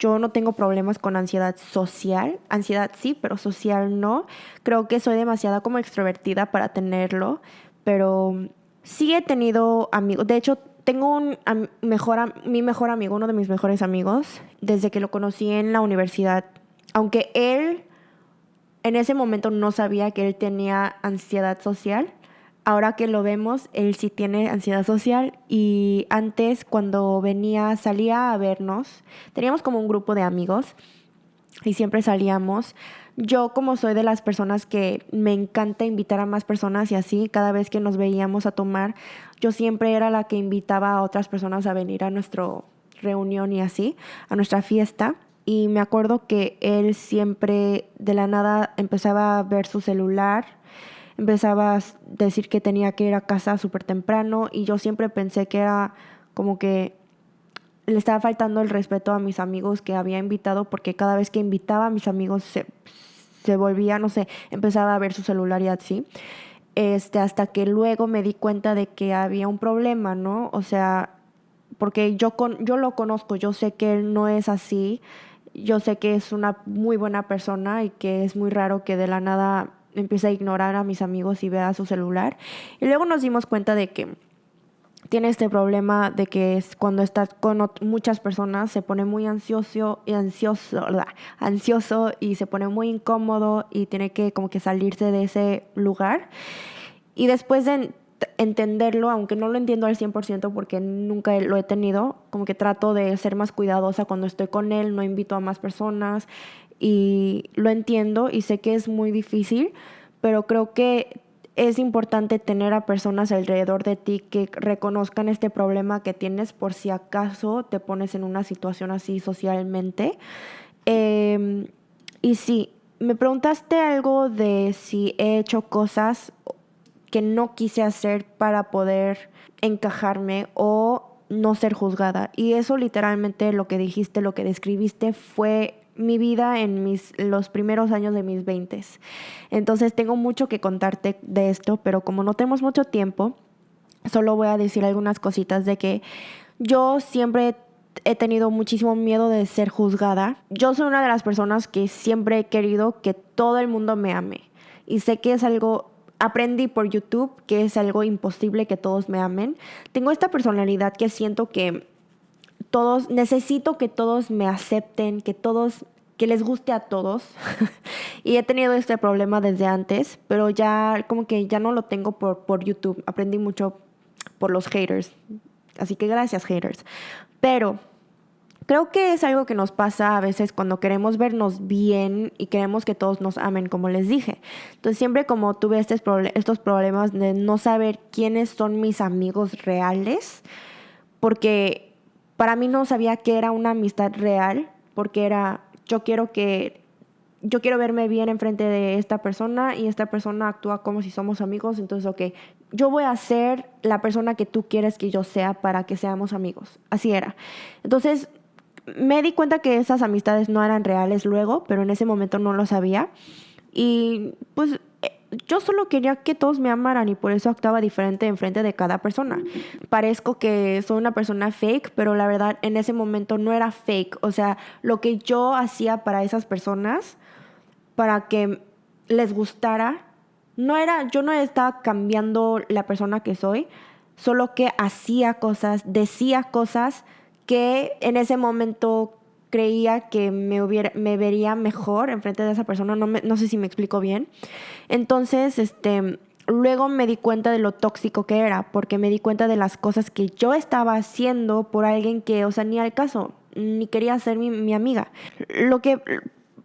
S1: yo no tengo problemas con ansiedad social. Ansiedad sí, pero social no. Creo que soy demasiado como extrovertida para tenerlo, pero sí he tenido amigos. De hecho, tengo un mejor, mi mejor amigo, uno de mis mejores amigos, desde que lo conocí en la universidad. Aunque él en ese momento no sabía que él tenía ansiedad social. Ahora que lo vemos, él sí tiene ansiedad social y antes cuando venía, salía a vernos, teníamos como un grupo de amigos y siempre salíamos. Yo como soy de las personas que me encanta invitar a más personas y así, cada vez que nos veíamos a tomar, yo siempre era la que invitaba a otras personas a venir a nuestra reunión y así, a nuestra fiesta. Y me acuerdo que él siempre de la nada empezaba a ver su celular, empezaba a decir que tenía que ir a casa súper temprano y yo siempre pensé que era como que le estaba faltando el respeto a mis amigos que había invitado porque cada vez que invitaba a mis amigos se, se volvía, no sé, empezaba a ver su celular y así. Este, hasta que luego me di cuenta de que había un problema, ¿no? O sea, porque yo, con, yo lo conozco, yo sé que él no es así, yo sé que es una muy buena persona y que es muy raro que de la nada empiece a ignorar a mis amigos y vea su celular. Y luego nos dimos cuenta de que tiene este problema de que es cuando está con muchas personas se pone muy ansioso y ansioso, ansioso y se pone muy incómodo y tiene que como que salirse de ese lugar. Y después de entenderlo, aunque no lo entiendo al 100% porque nunca lo he tenido, como que trato de ser más cuidadosa cuando estoy con él, no invito a más personas y lo entiendo y sé que es muy difícil, pero creo que es importante tener a personas alrededor de ti que reconozcan este problema que tienes por si acaso te pones en una situación así socialmente. Em, y sí, me preguntaste algo de si he hecho cosas que no quise hacer para poder encajarme o no ser juzgada. Y eso literalmente lo que dijiste, lo que describiste fue mi vida en mis, los primeros años de mis 20. Entonces tengo mucho que contarte de esto, pero como no tenemos mucho tiempo, solo voy a decir algunas cositas de que yo siempre he tenido muchísimo miedo de ser juzgada. Yo soy una de las personas que siempre he querido que todo el mundo me ame. Y sé que es algo aprendí por YouTube que es algo imposible que todos me amen. Tengo esta personalidad que siento que todos, necesito que todos me acepten, que todos, que les guste a todos. *laughs* y he tenido este problema desde antes, pero ya como que ya no lo tengo por, por YouTube. Aprendí mucho por los haters. Así que gracias haters. Pero Creo que es algo que nos pasa a veces cuando queremos vernos bien y queremos que todos nos amen, como les dije. Entonces siempre como tuve estos, estos problemas de no saber quiénes son mis amigos reales, porque para mí no sabía que era una amistad real, porque era, yo quiero que yo quiero verme bien enfrente de esta persona y esta persona actúa como si somos amigos, entonces, ok, yo voy a ser la persona que tú quieres que yo sea para que seamos amigos. Así era. Entonces, me di cuenta que esas amistades no eran reales luego, pero en ese momento no lo sabía. Y pues yo solo quería que todos me amaran y por eso actuaba diferente en frente de cada persona. Parezco que soy una persona fake, pero la verdad en ese momento no era fake. O sea, lo que yo hacía para esas personas, para que les gustara, no era, yo no estaba cambiando la persona que soy, solo que hacía cosas, decía cosas que en ese momento creía que me, hubiera, me vería mejor enfrente de esa persona, no, no sé si me explico bien. Entonces, este, luego me di cuenta de lo tóxico que era, porque me di cuenta de las cosas que yo estaba haciendo por alguien que, o sea, ni al caso, ni quería ser mi, mi amiga. Lo que,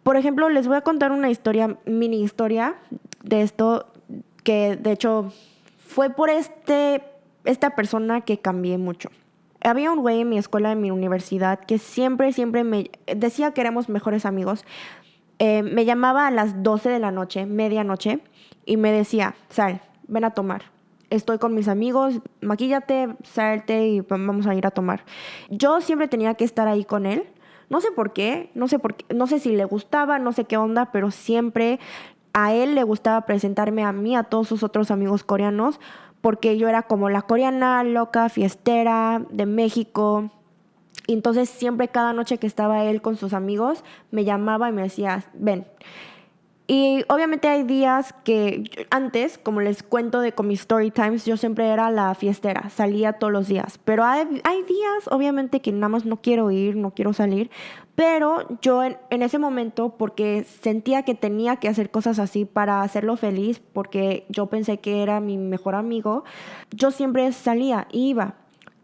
S1: por ejemplo, les voy a contar una historia, mini historia de esto, que de hecho fue por este, esta persona que cambié mucho. Había un güey en mi escuela, en mi universidad, que siempre, siempre me decía que éramos mejores amigos. Eh, me llamaba a las 12 de la noche, medianoche, y me decía, Sal, ven a tomar. Estoy con mis amigos, maquíllate, salte y vamos a ir a tomar. Yo siempre tenía que estar ahí con él. No sé por qué, no sé por qué, no sé si le gustaba, no sé qué onda, pero siempre a él le gustaba presentarme a mí, a todos sus otros amigos coreanos, porque yo era como la coreana loca, fiestera de México. Y entonces siempre cada noche que estaba él con sus amigos, me llamaba y me decía, ven. Y obviamente hay días que antes, como les cuento de con mis story times, yo siempre era la fiestera, salía todos los días. Pero hay, días, obviamente, que nada más no quiero ir, no quiero salir. Pero yo en, en, ese momento, porque sentía que tenía que hacer cosas así para hacerlo feliz, porque yo pensé que era mi mejor amigo, yo siempre salía, iba.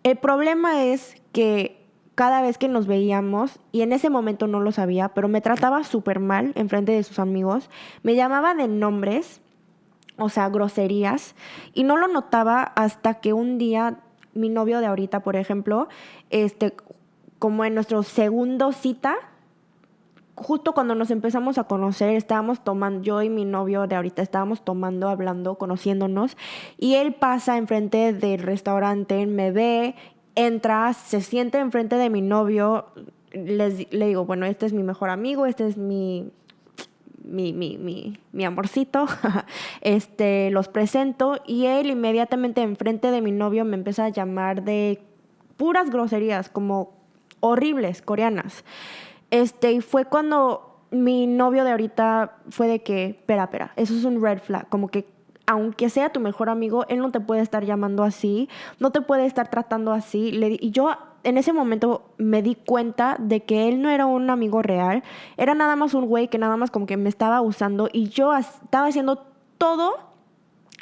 S1: El problema es que cada vez que nos veíamos, y en ese momento no lo sabía, pero me trataba súper mal en frente de sus amigos, me llamaba de nombres, o sea, groserías, y no lo notaba hasta que un día mi novio de ahorita, por ejemplo, este, como en nuestro segundo cita, justo cuando nos empezamos a conocer, estábamos tomando, yo y mi novio de ahorita estábamos tomando, hablando, conociéndonos, y él pasa enfrente del restaurante, me ve entra, se siente enfrente de mi novio, les, le digo, bueno, este es mi mejor amigo, este es mi, mi, mi, mi, mi amorcito, *laughs* este, los presento y él inmediatamente enfrente de mi novio me empieza a llamar de puras groserías, como horribles, coreanas. Este, y fue cuando mi novio de ahorita fue de que, espera, espera, eso es un red flag, como que aunque sea tu mejor amigo, él no te puede estar llamando así, no te puede estar tratando así. y yo en ese momento me di cuenta de que él no era un amigo real, era nada más un güey que nada más como que me estaba usando y yo estaba haciendo todo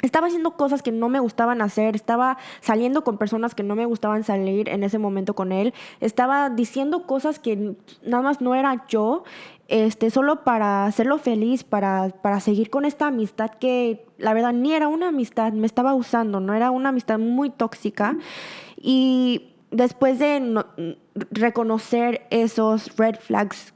S1: estaba haciendo cosas que no me gustaban hacer, estaba saliendo con personas que no me gustaban salir en ese momento con él, estaba diciendo cosas que nada más no era yo, este, solo para hacerlo feliz, para, para seguir con esta amistad que la verdad ni era una amistad, me estaba usando, no era una amistad muy tóxica. Y después de reconocer esos red flags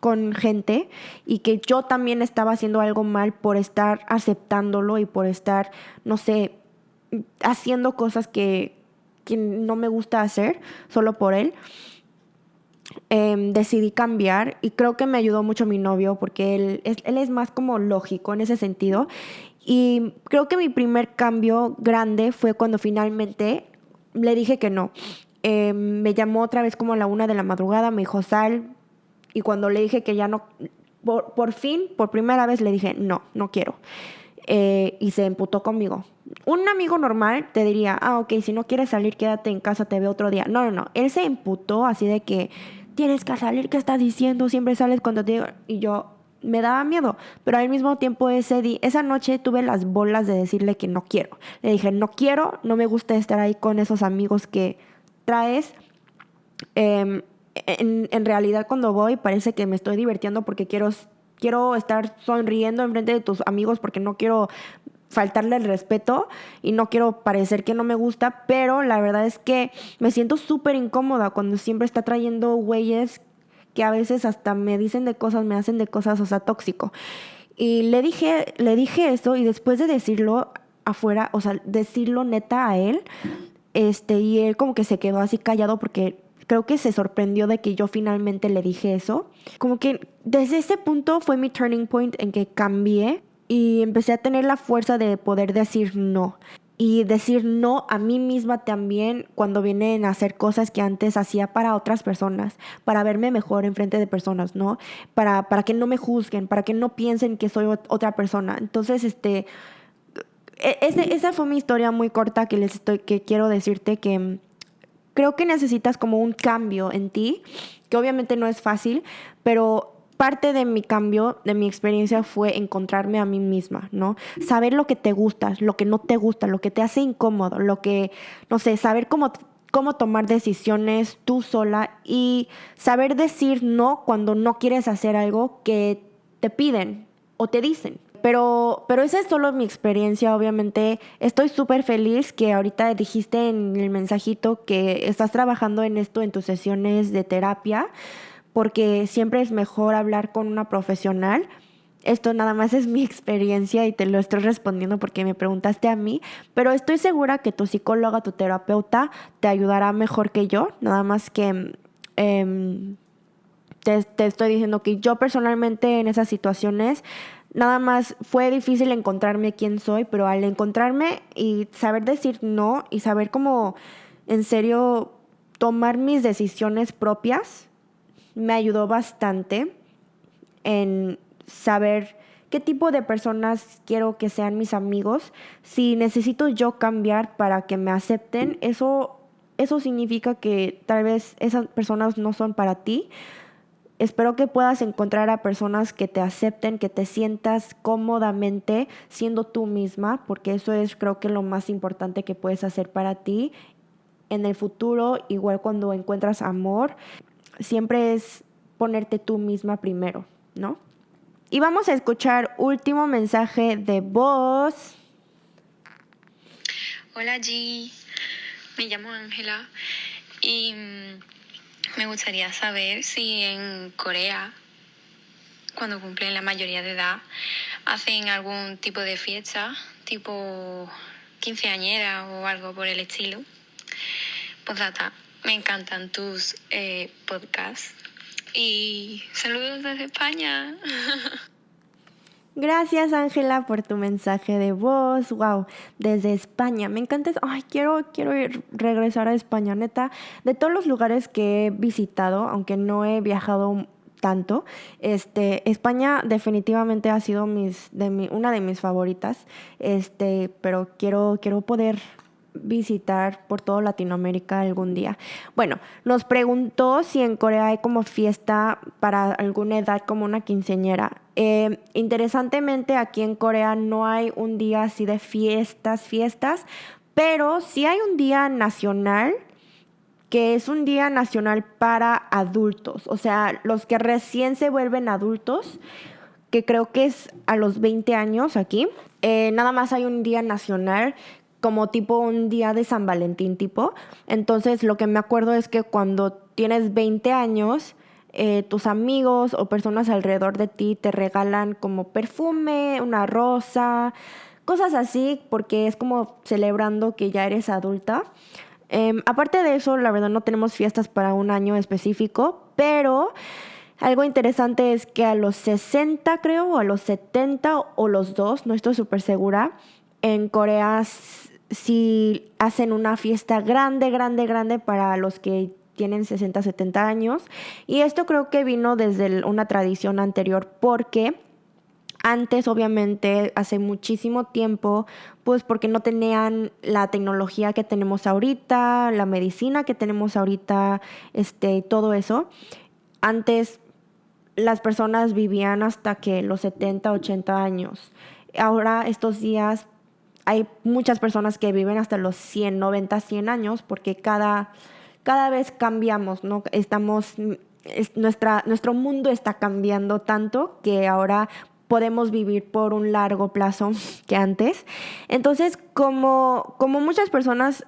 S1: con gente y que yo también estaba haciendo algo mal por estar aceptándolo y por estar, no sé, haciendo cosas que, no me gusta hacer solo por él. Em, decidí cambiar y creo que me ayudó mucho mi novio porque él es, él es más como lógico en ese sentido. Y creo que mi primer cambio grande fue cuando finalmente le dije que no. Em, me llamó otra vez como a la una de la madrugada, me dijo, Sal, y cuando le dije que ya no, por, fin, por primera vez le dije, no, no quiero. Eh, y se emputó conmigo. Un amigo normal te diría, ah, ok, si no quieres salir, quédate en casa, te veo otro día. No, no, no. Él se emputó así de que tienes que salir, ¿qué estás diciendo? Siempre sales cuando te digo. Y yo me daba miedo, pero al mismo tiempo ese esa noche tuve las bolas de decirle que no quiero. Le dije, no quiero, no me gusta estar ahí con esos amigos que traes. Eh, en, realidad cuando voy parece que me estoy divirtiendo porque quiero, quiero estar sonriendo en frente de tus amigos porque no quiero faltarle el respeto y no quiero parecer que no me gusta, pero la verdad es que me siento súper incómoda cuando siempre está trayendo güeyes que a veces hasta me dicen de cosas, me hacen de cosas, o sea, tóxico. Y le dije, le dije eso y después de decirlo afuera, o sea, decirlo neta a él, este, y él como que se quedó así callado porque creo que se sorprendió de que yo finalmente le dije eso. Como que desde ese punto fue mi turning point en que cambié y empecé a tener la fuerza de poder decir no. Y decir no a mí misma también cuando vienen a hacer cosas que antes hacía para otras personas, para verme mejor en frente de personas, ¿no? Para, para que no me juzguen, para que no piensen que soy otra persona. Entonces, este, e, esa fue mi historia muy corta que les estoy, que quiero decirte que creo que necesitas como un cambio en ti que obviamente no es fácil, pero parte de mi cambio, de mi experiencia fue encontrarme a mí misma, ¿no? Saber lo que te gusta, lo que no te gusta, lo que te hace incómodo, lo que, no sé, saber cómo, cómo tomar decisiones tú sola y saber decir no cuando no quieres hacer algo que te piden o te dicen. Pero, pero esa es solo mi experiencia, obviamente. Estoy súper feliz que ahorita dijiste en el mensajito que estás trabajando en esto en tus sesiones de terapia porque siempre es mejor hablar con una profesional. Esto nada más es *laughs* mi experiencia y te lo estoy respondiendo porque me preguntaste a mí, pero estoy segura que tu psicóloga, tu terapeuta, te ayudará mejor que yo, nada más que em, te, estoy diciendo que yo personalmente en esas situaciones nada más fue difícil encontrarme quién soy, pero al encontrarme y saber decir no y saber cómo en serio tomar mis decisiones propias, me ayudó bastante en saber qué tipo de personas quiero que sean mis amigos. Si necesito yo cambiar para que me acepten, eso, eso significa que tal vez esas personas no son para ti. Espero que puedas encontrar a personas que te acepten, que te sientas cómodamente siendo tú misma, porque eso es creo que lo más importante que puedes hacer para ti en el futuro, igual cuando encuentras amor siempre es ponerte tú misma primero, ¿no? Y vamos a escuchar último mensaje de voz.
S3: Hola G, me llamo Ángela y mm, me gustaría saber si en Corea, cuando cumplen la mayoría de edad, hacen algún tipo de fiesta, tipo quinceañera o algo por el estilo. Pues data, me encantan tus eh, podcasts. Y saludos desde España. *laughs*
S1: Gracias Ángela por tu mensaje de voz. Wow, desde España. Me encanta. Ay, quiero quiero ir, regresar a España, neta. De todos los lugares que he visitado, aunque no he viajado tanto, este España definitivamente ha sido mis de mi, una de mis favoritas. Este, pero quiero quiero poder visitar por toda Latinoamérica algún día. Bueno, nos preguntó si en Corea hay como fiesta para alguna edad como una quinceñera. Eh, interesantemente, aquí en Corea no hay un día así de fiestas, fiestas, pero sí hay un día nacional que es un día nacional para adultos, o sea, los que recién se vuelven adultos, que creo que es a los 20 años aquí. Eh, nada más hay un día nacional como tipo un día de San Valentín tipo. Entonces lo que me acuerdo es que cuando tienes 20 años, eh, tus amigos o personas alrededor de ti te regalan como perfume, una rosa, cosas así, porque es como celebrando que ya eres adulta. Em, aparte de eso, la verdad no tenemos fiestas para un año específico, pero algo interesante es que a los 60 creo, o a los 70 o los dos, no estoy súper segura, en Corea si hacen una fiesta grande, grande, grande para los que tienen 60, 70 años. Y esto creo que vino desde una tradición anterior porque antes, obviamente, hace muchísimo tiempo, pues porque no tenían la tecnología que tenemos ahorita, la medicina que tenemos ahorita, este, todo eso. Antes las personas vivían hasta que los 70, 80 años. Ahora estos días hay muchas personas que viven hasta los 100, 90, 100 años porque cada, cada vez cambiamos, ¿no? Estamos, nuestra, nuestro mundo está cambiando tanto que ahora podemos vivir por un largo plazo *laughs* que antes. Entonces, como, como muchas personas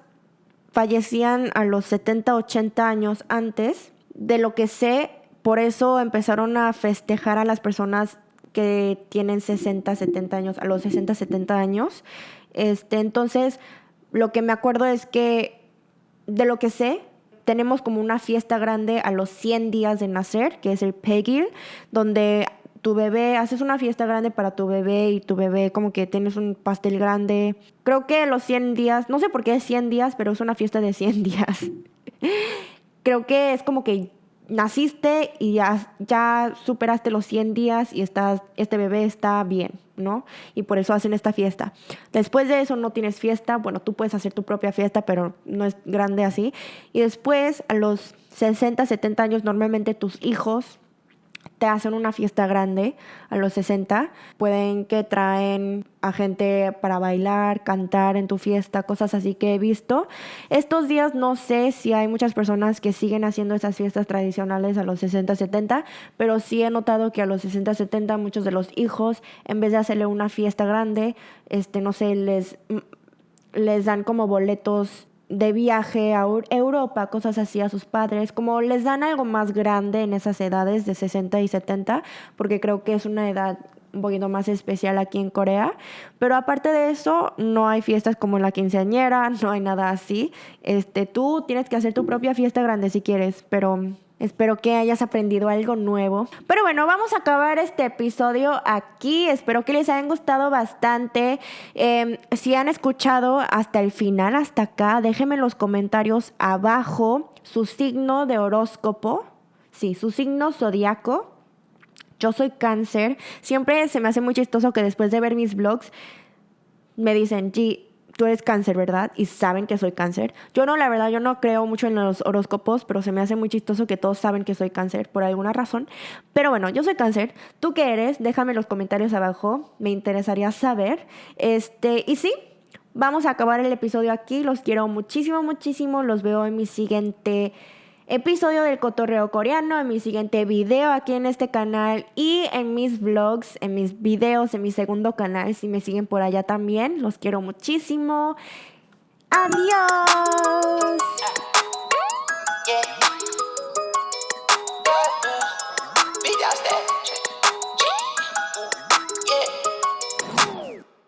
S1: fallecían a los 70, 80 años antes, de lo que sé, por eso empezaron a festejar a las personas que tienen 60, 70 años, a los 60, 70 años, este, entonces, lo que me acuerdo es que, de lo que sé, tenemos como una fiesta grande a los 100 días de nacer, que es el Peggy, donde tu bebé, haces una fiesta grande para tu bebé y tu bebé como que tienes un pastel grande. Creo que los 100 días, no sé por qué es 100 días, pero es una fiesta de 100 *laughs* días. Creo que es como que naciste y ya, ya superaste los 100 días y estás, este bebé está bien, ¿no? Y por eso hacen esta fiesta. Después de eso no tienes fiesta, bueno, tú puedes hacer tu propia fiesta, pero no es grande así. Y después, a los 60, 70 años, normalmente tus hijos hacen una fiesta grande a los 60. Pueden que traen a gente para bailar, cantar en tu fiesta, cosas así que he visto. Estos días no sé si hay muchas personas que siguen haciendo esas fiestas tradicionales a los 60, 70, pero sí he notado que a los 60, 70 muchos de los hijos, en vez de hacerle una fiesta grande, este, no sé, les, les dan como boletos de viaje a Europa, cosas así a sus padres, como les dan algo más grande en esas edades de 60 y 70, porque creo que es una edad un poquito más especial aquí en Corea, pero aparte de eso no hay fiestas como la quinceañera, *laughs* no hay nada así. Este, tú tienes que hacer tu propia fiesta grande si quieres, pero Espero que hayas aprendido algo nuevo. Pero bueno, vamos a acabar este episodio aquí. Espero que les hayan gustado bastante. Em, si han escuchado hasta el final, hasta acá, déjenme en los comentarios abajo su signo de horóscopo. Sí, su signo zodiaco. Yo soy cáncer. Siempre se me hace muy chistoso que después de ver mis vlogs me dicen, G, tú eres cáncer, ¿verdad? Y saben que soy cáncer. Yo no, la verdad, yo no creo mucho en los horóscopos, pero se me hace muy chistoso que todos saben que soy cáncer por alguna razón. Pero bueno, yo soy cáncer. ¿Tú qué eres? Déjame los comentarios abajo. Me interesaría saber. Este, y sí, vamos a acabar el episodio aquí. Los quiero muchísimo, muchísimo. Los veo en mi siguiente episodio del cotorreo coreano, en mi siguiente video aquí en este canal y en mis vlogs, en mis videos, en mi segundo canal, si me siguen por allá también. Los quiero muchísimo. Adiós.